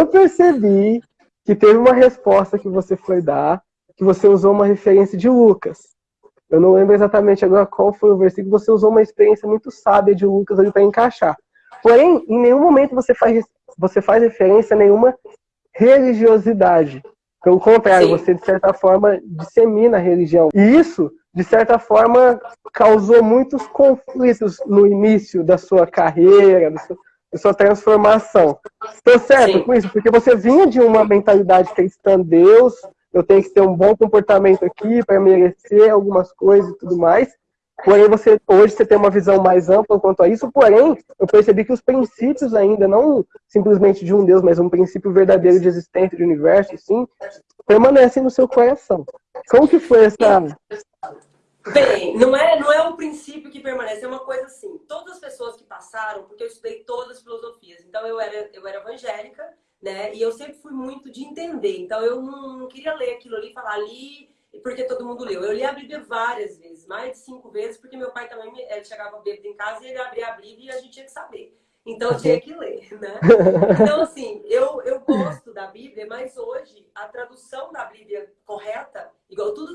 eu percebi que teve uma resposta que você foi dar, que você usou uma referência de Lucas. Eu não lembro exatamente agora qual foi o versículo, você usou uma experiência muito sábia de Lucas ali para encaixar. Porém, em nenhum momento você faz, você faz referência a nenhuma religiosidade. Pelo contrário, Sim. você, de certa forma, dissemina a religião. E isso, de certa forma, causou muitos conflitos no início da sua carreira, da sua, sua transformação. Estou certo Sim. com isso? Porque você vinha de uma mentalidade cristã, Deus, eu tenho que ter um bom comportamento aqui para merecer algumas coisas e tudo mais. Porém, você, hoje você tem uma visão mais ampla quanto a isso, porém, eu percebi que os princípios ainda, não simplesmente de um Deus, mas um princípio verdadeiro de existência de universo, sim, permanecem no seu coração. Como que foi essa... Bem, não é, não é um princípio que permanece, é uma coisa assim, todas as pessoas que passaram, porque eu estudei todas as filosofias, então eu era, eu era evangélica, né, e eu sempre fui muito de entender, então eu não, não queria ler aquilo ali, falar ali porque todo mundo leu. Eu li a Bíblia várias vezes, mais de cinco vezes, porque meu pai também ele chegava bêbado em casa e ele abria a Bíblia e a gente tinha que saber. Então eu tinha que ler, né? Então, assim, eu, eu gosto da Bíblia, mas hoje a tradução da Bíblia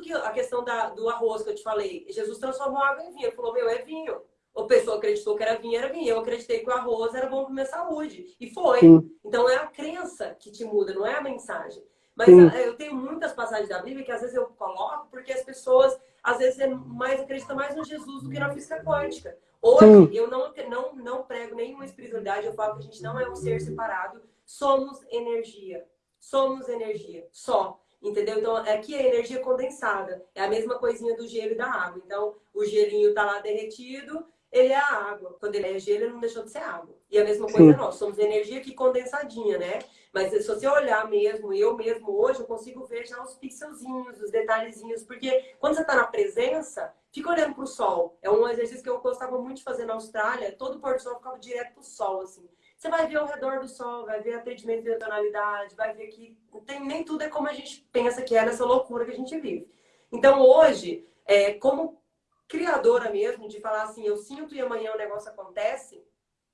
que a questão da, do arroz que eu te falei, Jesus transformou água em vinho. Ele falou, meu, é vinho. O pessoa acreditou que era vinho, era vinho. Eu acreditei que o arroz era bom para minha saúde. E foi. Sim. Então é a crença que te muda, não é a mensagem. Mas Sim. eu tenho muitas passagens da Bíblia que às vezes eu coloco porque as pessoas às vezes é mais acreditam mais no Jesus do que na física quântica. Hoje Sim. eu não, não, não prego nenhuma espiritualidade, eu falo que a gente não é um ser separado, somos energia. Somos energia, só. Entendeu? Então, aqui é energia condensada. É a mesma coisinha do gelo e da água. Então, o gelinho tá lá derretido, ele é a água. Quando ele é gelo, ele não deixou de ser água. E a mesma coisa Sim. nós, somos energia aqui condensadinha, né? Mas se você olhar mesmo, eu mesmo hoje, eu consigo ver já os pixelzinhos, os detalhezinhos. Porque quando você está na presença, fica olhando para o sol. É um exercício que eu gostava muito de fazer na Austrália. Todo pôr do sol ficava direto para o sol, assim. Você vai ver ao redor do sol, vai ver atendimento de tonalidade, vai ver que tem, nem tudo é como a gente pensa que é nessa loucura que a gente vive. Então hoje, é, como criadora mesmo, de falar assim, eu sinto e amanhã o negócio acontece,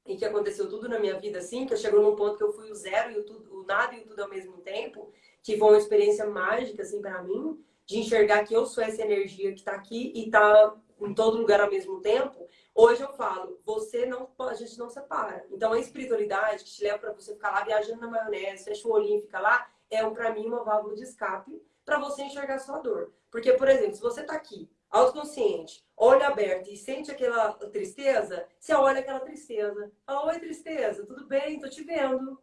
e que aconteceu tudo na minha vida assim, que eu chegou num ponto que eu fui o zero e o, tudo, o nada e o tudo ao mesmo tempo, que foi uma experiência mágica assim para mim, de enxergar que eu sou essa energia que está aqui e está em todo lugar ao mesmo tempo. Hoje eu falo, você não a gente não separa. Então a espiritualidade que te leva para você ficar lá viajando na maionese, fecha o olhinho e fica lá, é um para mim uma válvula de escape para você enxergar sua dor. Porque, por exemplo, se você está aqui autoconsciente, olho aberto e sente aquela tristeza, você olha aquela tristeza. Fala, oi tristeza, tudo bem? Tô te vendo.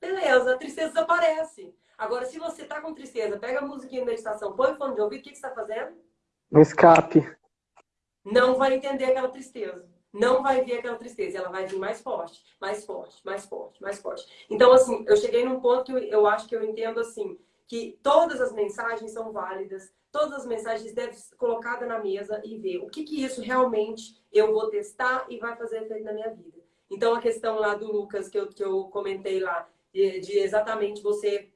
Beleza, a tristeza desaparece. Agora, se você tá com tristeza, pega a musiquinha de meditação, põe o fone de ouvido, o que, que você tá fazendo? Um escape. Não vai entender aquela tristeza. Não vai ver aquela tristeza. Ela vai vir mais forte, mais forte, mais forte, mais forte. Então, assim, eu cheguei num ponto que eu, eu acho que eu entendo, assim, que todas as mensagens são válidas, todas as mensagens devem ser colocadas na mesa e ver o que, que isso realmente eu vou testar e vai fazer efeito na minha vida. Então, a questão lá do Lucas, que eu, que eu comentei lá, de, de exatamente você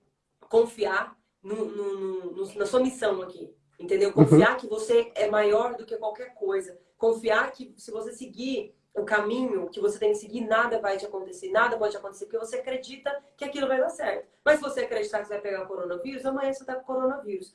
confiar no, no, no, na sua missão aqui, entendeu? Confiar uhum. que você é maior do que qualquer coisa. Confiar que se você seguir o caminho que você tem que seguir, nada vai te acontecer, nada pode acontecer, porque você acredita que aquilo vai dar certo. Mas se você acreditar que você vai pegar o coronavírus, amanhã você tá com coronavírus.